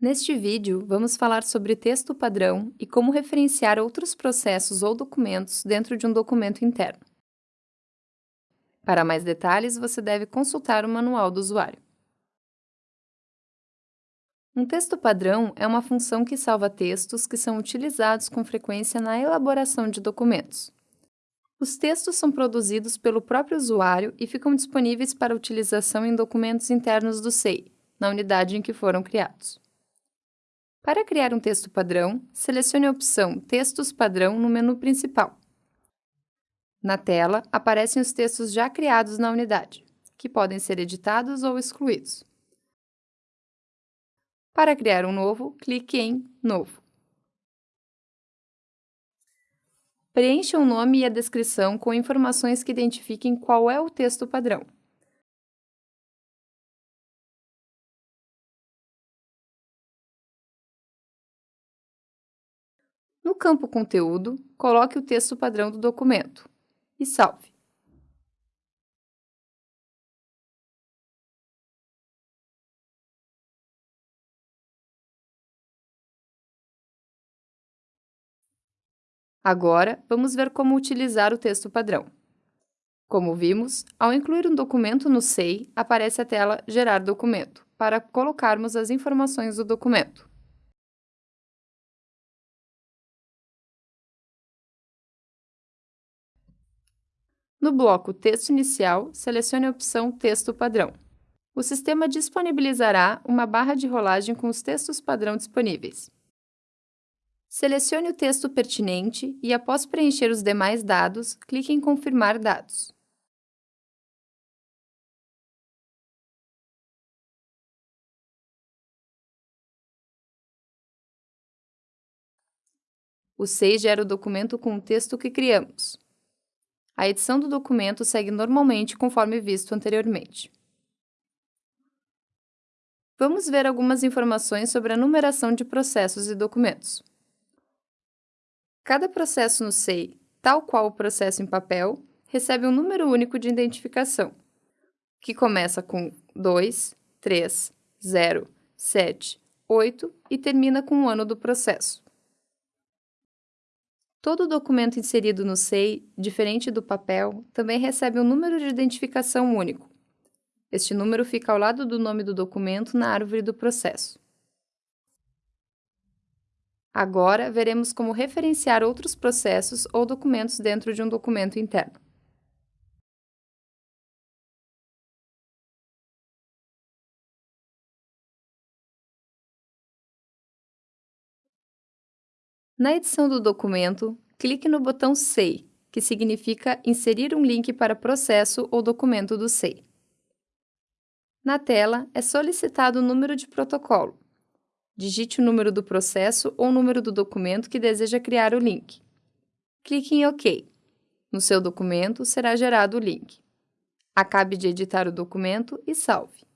Neste vídeo, vamos falar sobre texto padrão e como referenciar outros processos ou documentos dentro de um documento interno. Para mais detalhes, você deve consultar o manual do usuário. Um texto padrão é uma função que salva textos que são utilizados com frequência na elaboração de documentos. Os textos são produzidos pelo próprio usuário e ficam disponíveis para utilização em documentos internos do SEI, na unidade em que foram criados. Para criar um texto padrão, selecione a opção Textos padrão no menu principal. Na tela, aparecem os textos já criados na unidade, que podem ser editados ou excluídos. Para criar um novo, clique em Novo. Preencha o nome e a descrição com informações que identifiquem qual é o texto padrão. No campo Conteúdo, coloque o texto padrão do documento e salve. Agora, vamos ver como utilizar o texto padrão. Como vimos, ao incluir um documento no SEI, aparece a tela Gerar documento, para colocarmos as informações do documento. No bloco Texto Inicial, selecione a opção Texto Padrão. O sistema disponibilizará uma barra de rolagem com os textos padrão disponíveis. Selecione o texto pertinente e, após preencher os demais dados, clique em Confirmar dados. O SEI gera o documento com o texto que criamos. A edição do documento segue normalmente conforme visto anteriormente. Vamos ver algumas informações sobre a numeração de processos e documentos. Cada processo no SEI, tal qual o processo em papel, recebe um número único de identificação, que começa com 2, 3, 0, 7, 8 e termina com o ano do processo. Todo documento inserido no SEI, diferente do papel, também recebe um número de identificação único. Este número fica ao lado do nome do documento na árvore do processo. Agora, veremos como referenciar outros processos ou documentos dentro de um documento interno. Na edição do documento, clique no botão SEI, que significa inserir um link para processo ou documento do SEI. Na tela, é solicitado o número de protocolo. Digite o número do processo ou o número do documento que deseja criar o link. Clique em OK. No seu documento, será gerado o link. Acabe de editar o documento e salve.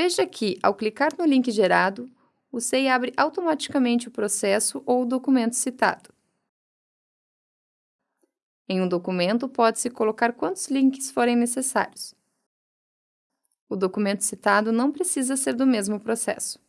Veja que, ao clicar no link gerado, o SEI abre automaticamente o processo ou o documento citado. Em um documento, pode-se colocar quantos links forem necessários. O documento citado não precisa ser do mesmo processo.